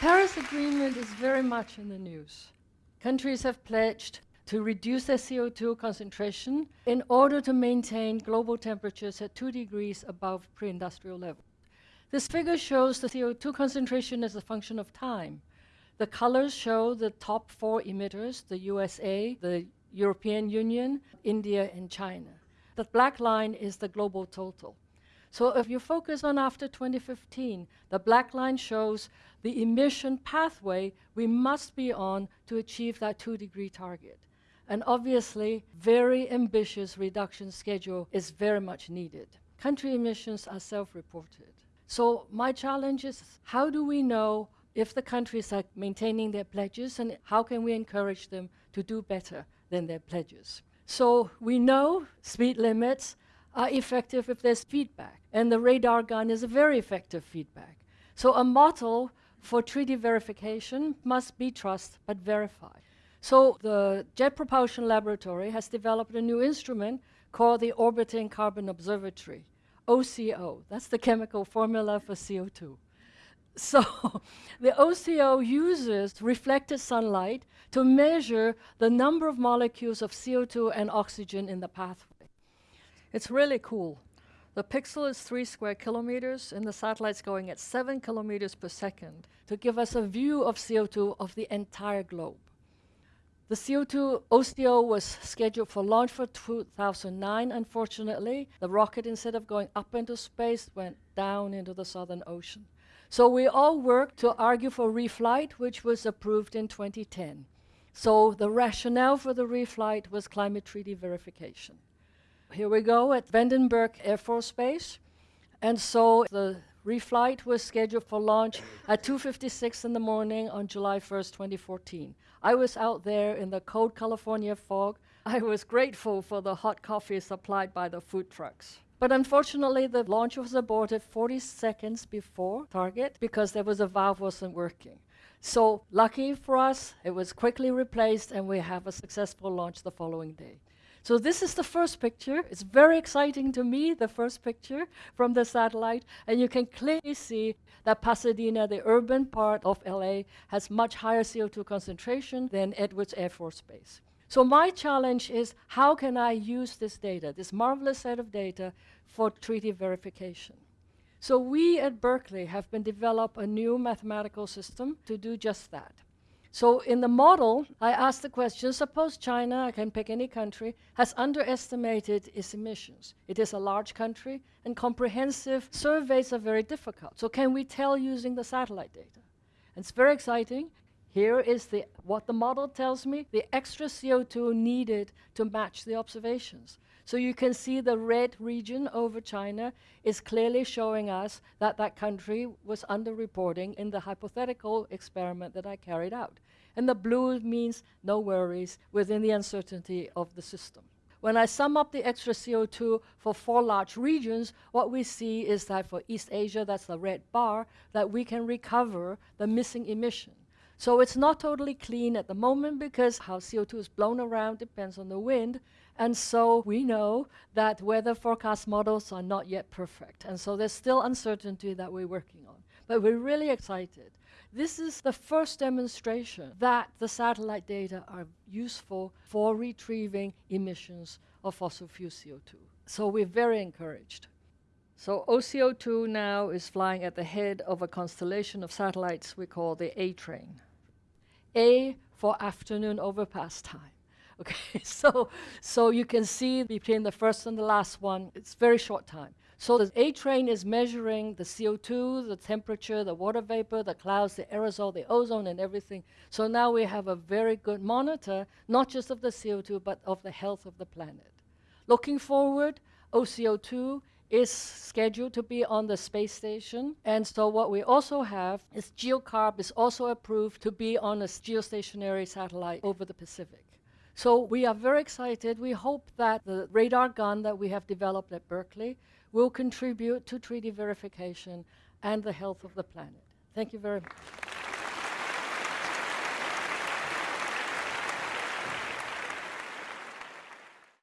Paris Agreement is very much in the news. Countries have pledged to reduce their CO2 concentration in order to maintain global temperatures at 2 degrees above pre-industrial level. This figure shows the CO2 concentration as a function of time. The colors show the top four emitters, the USA, the European Union, India, and China. The black line is the global total. So if you focus on after 2015, the black line shows the emission pathway we must be on to achieve that two degree target. And obviously, very ambitious reduction schedule is very much needed. Country emissions are self-reported. So my challenge is, how do we know if the countries are maintaining their pledges and how can we encourage them to do better than their pledges? So we know speed limits are effective if there's feedback. And the radar gun is a very effective feedback. So a model for treaty verification must be trust but verify. So the Jet Propulsion Laboratory has developed a new instrument called the Orbiting Carbon Observatory, OCO. That's the chemical formula for CO2. So the OCO uses reflected sunlight to measure the number of molecules of CO2 and oxygen in the pathway. It's really cool. The pixel is three square kilometers, and the satellite's going at seven kilometers per second to give us a view of CO2 of the entire globe. The CO2 OCO was scheduled for launch for 2009. Unfortunately, the rocket, instead of going up into space, went down into the Southern Ocean. So we all worked to argue for reflight, which was approved in 2010. So the rationale for the reflight was climate treaty verification. Here we go at Vandenberg Air Force Base. And so the reflight was scheduled for launch at 2.56 in the morning on July 1st, 2014. I was out there in the cold California fog. I was grateful for the hot coffee supplied by the food trucks. But unfortunately, the launch was aborted 40 seconds before target because there was a valve wasn't working. So lucky for us, it was quickly replaced and we have a successful launch the following day. So this is the first picture. It's very exciting to me, the first picture from the satellite. And you can clearly see that Pasadena, the urban part of LA, has much higher CO2 concentration than Edwards Air Force Base. So my challenge is how can I use this data, this marvelous set of data, for treaty verification? So we at Berkeley have been develop a new mathematical system to do just that. So in the model, I asked the question, suppose China, I can pick any country, has underestimated its emissions. It is a large country, and comprehensive surveys are very difficult. So can we tell using the satellite data? And it's very exciting. Here is the, what the model tells me, the extra CO2 needed to match the observations. So you can see the red region over China is clearly showing us that that country was underreporting in the hypothetical experiment that I carried out. And the blue means no worries within the uncertainty of the system. When I sum up the extra CO2 for four large regions, what we see is that for East Asia, that's the red bar, that we can recover the missing emission. So it's not totally clean at the moment because how CO2 is blown around depends on the wind. And so we know that weather forecast models are not yet perfect. And so there's still uncertainty that we're working on. But we're really excited. This is the first demonstration that the satellite data are useful for retrieving emissions of fossil fuel CO2. So we're very encouraged. So OCO2 now is flying at the head of a constellation of satellites we call the A train. A for afternoon overpass time. Okay, so, so you can see between the first and the last one, it's very short time. So the A train is measuring the CO2, the temperature, the water vapor, the clouds, the aerosol, the ozone, and everything. So now we have a very good monitor, not just of the CO2, but of the health of the planet. Looking forward, OCO2 is scheduled to be on the space station. And so what we also have is GeoCarb is also approved to be on a geostationary satellite over the Pacific. So we are very excited. We hope that the radar gun that we have developed at Berkeley will contribute to treaty verification and the health of the planet. Thank you very much.